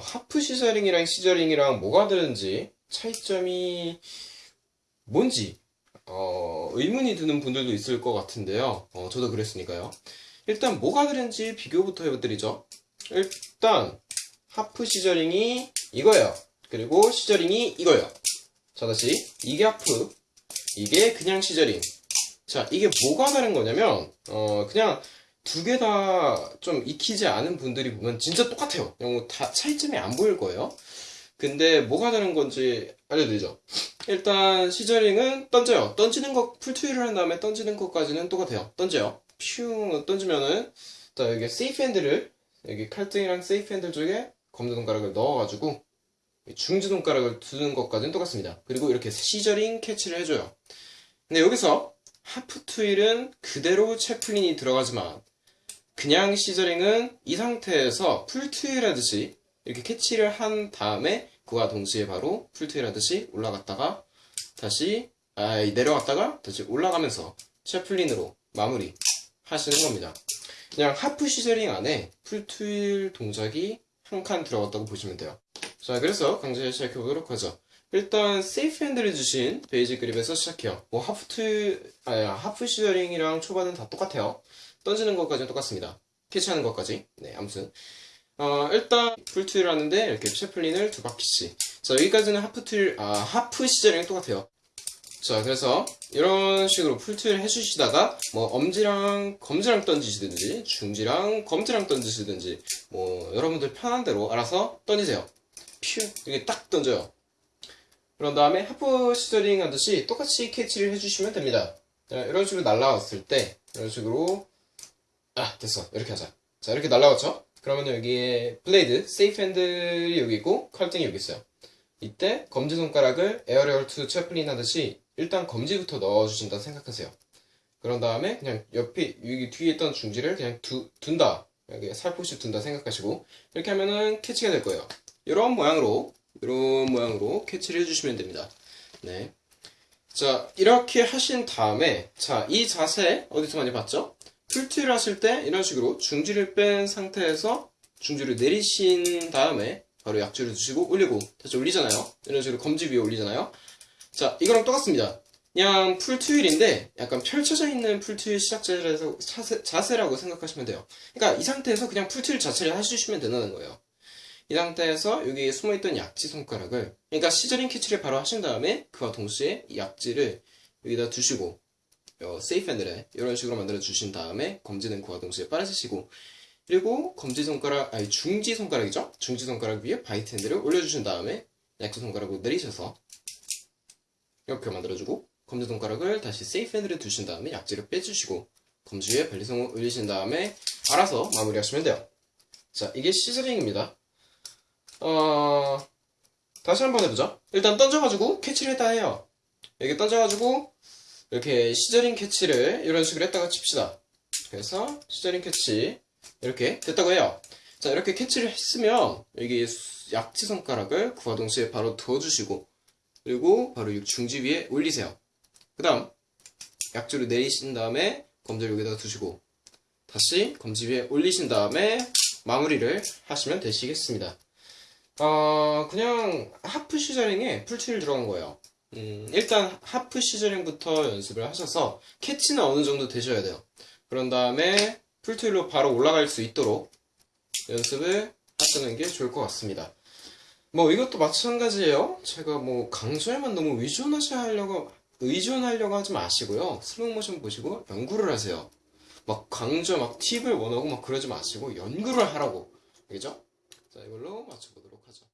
하프 시저링이랑 시저링이랑 뭐가 다른지 차이점이 뭔지 어, 의문이 드는 분들도 있을 것 같은데요. 어, 저도 그랬으니까요. 일단 뭐가 다른지 비교부터 해드리죠. 일단 하프 시저링이 이거예요. 그리고 시저링이 이거예요. 자 다시 이게 하프, 이게 그냥 시저링. 자 이게 뭐가 다른 거냐면 어, 그냥 두 개 다 좀 익히지 않은 분들이 보면 진짜 똑같아요. 그냥 뭐다 차이점이 안 보일 거예요. 근데 뭐가 다른 건지 알려드리죠. 일단 scissoring은 던져요. 던지는 거 full twirl을 한 다음에 던지는 것까지는 똑같아요. 던져요. 퓨 던지면은 자 여기 safe handle을 여기 칼등이랑 safe handle 쪽에 검지 손가락을 넣어가지고 중지 손가락을 두는 것까지는 똑같습니다. 그리고 이렇게 scissoring 캐치를 해줘요. 근데 여기서 half twirl은 그대로 Chaplin이 들어가지만 그냥 scissoring은 이 상태에서 full twirl 하듯이 이렇게 캐치를 한 다음에 그와 동시에 바로 full twirl 하듯이 올라갔다가 다시 아, 내려갔다가 다시 올라가면서 Chaplin으로 마무리 하시는 겁니다. 그냥 half scissoring 안에 full twirl 동작이 한 칸 들어갔다고 보시면 돼요. 자, 그래서 강좌를 시작해 보도록 하죠. 일단 safe handle을 쥐신 basic grip에서 시작해요. 뭐 half tw- 아니 half scissoring이랑 초반은 다 똑같아요. 던지는 것까지는 똑같습니다. 캐치하는 것까지. 네, 아무튼 어, 일단 full twirl 하는데 이렇게 Chaplin을 두 바퀴씩. 자, 여기까지는 half twirl 아 half scissoring 똑같아요. 자, 그래서 이런 식으로 full twirl 해주시다가 뭐 엄지랑 검지랑 던지시든지 중지랑 검지랑 던지시든지 뭐 여러분들 편한 대로 알아서 던지세요. 퓨 이렇게 딱 던져요. 그런 다음에 half scissoring 하듯이 똑같이 캐치를 해주시면 됩니다. 자, 이런 식으로 날라왔을 때 이런 식으로 아 됐어 이렇게 하자. 자 이렇게 날라왔죠? 그러면 여기에 블레이드 safe handle이 여기 있고 칼등이 여기 있어요. 이때 검지손가락을 aerial to chaplin 하듯이 일단 검지부터 넣어주신다 생각하세요. 그런 다음에 그냥 옆에 여기 뒤에 있던 중지를 그냥 두, 둔다 여기 살포시 둔다 생각하시고 이렇게 하면은 캐치가 될 거예요. 이런 모양으로 이런 모양으로 캐치를 해주시면 됩니다. 네. 자 이렇게 하신 다음에 자 이 자세 어디서 많이 봤죠? 풀트를 하실 때 이런 식으로 중지를 뺀 상태에서 중지를 내리신 다음에 바로 약지를 두시고 올리고 다시 올리잖아요. 이런 식으로 검지 위에 올리잖아요. 자 이거랑 똑같습니다. 그냥 풀투일인데 약간 펼쳐져 있는 시작자라서 자세, 자세라고 생각하시면 돼요. 그러니까 이 상태에서 그냥 풀투일 자체를 해주시면 된다는 거예요. 이 상태에서 여기 숨어있던 약지 손가락을 그러니까 scissoring 캐치를 바로 하신 다음에 그와 동시에 이 약지를 여기다 두시고 어, safe handle에 이런 식으로 만들어 주신 다음에 검지는 그와 동시에 빨아주시고 그리고 검지 손가락 아니 중지 손가락이죠? 중지 손가락 위에 bite handle을 올려주신 다음에 약지 손가락으로 내리셔서 이렇게 만들어주고 검지 손가락을 다시 safe handle에 두신 다음에 약지를 빼주시고 검지 위에 balisong을 올리신 다음에 알아서 마무리하시면 돼요. 자 이게 scissoring입니다 어... 다시 한번 해보죠 일단 던져가지고 캐치를 했다 해요 여기 던져가지고 이렇게 scissoring 캐치를 이런 식으로 했다 칩시다. 그래서 scissoring 캐치 이렇게 됐다고 해요. 자 이렇게 캐치를 했으면 여기 약지 손가락을 그와 동시에 바로 두어주시고 그리고 바로 이 중지 위에 올리세요. 그 다음 약지로 내리신 다음에 검지를 여기다 두시고 다시 검지 위에 올리신 다음에 마무리를 하시면 되시겠습니다. 어, 그냥 하프 시저링에 풀티를 들어간 거예요. 음, 일단 하프 시저링부터 연습을 하셔서 캐치는 어느 정도 되셔야 돼요. 그런 다음에 풀트윌로 바로 올라갈 수 있도록 연습을 하시는 게 좋을 것 같습니다. 뭐 이것도 마찬가지예요. 제가 뭐 강조에만 너무 의존하시려고 의존하려고 하지 마시고요. 슬로우 모션 보시고 연구를 하세요. 막 강조 막 팁을 원하고 막 그러지 마시고 연구를 하라고. 알겠죠? 자 이걸로 맞춰보도록 하죠.